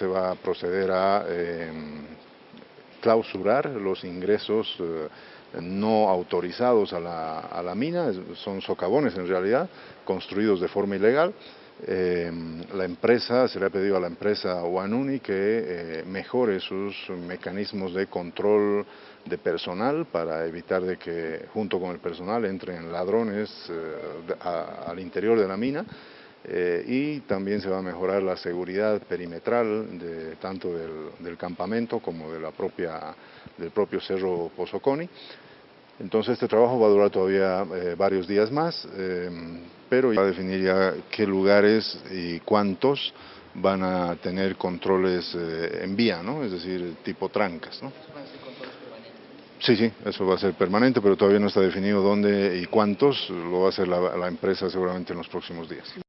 Se va a proceder a em, clausurar los ingresos eh, no autorizados a la, mina, son socavones en realidad, construidos de forma ilegal. Em, la empresa, se le ha pedido a la empresa Wanuni que eh, mejore sus mecanismos de control de personal para evitar de que junto con el personal entren ladrones eh, al interior de la mina eh, y también se va a mejorar la seguridad perimetral de, tanto del, campamento como de la propia, del propio Cerro Pozoconi. Entonces este trabajo va a durar todavía eh, varios días más, eh, pero va a definir ya qué lugares y cuántos van a tener controles en vía, ¿no? es decir, tipo trancas. ¿no? Sí, sí, eso va a ser permanente, pero todavía no está definido dónde y cuántos, lo va a hacer la empresa seguramente en los próximos días.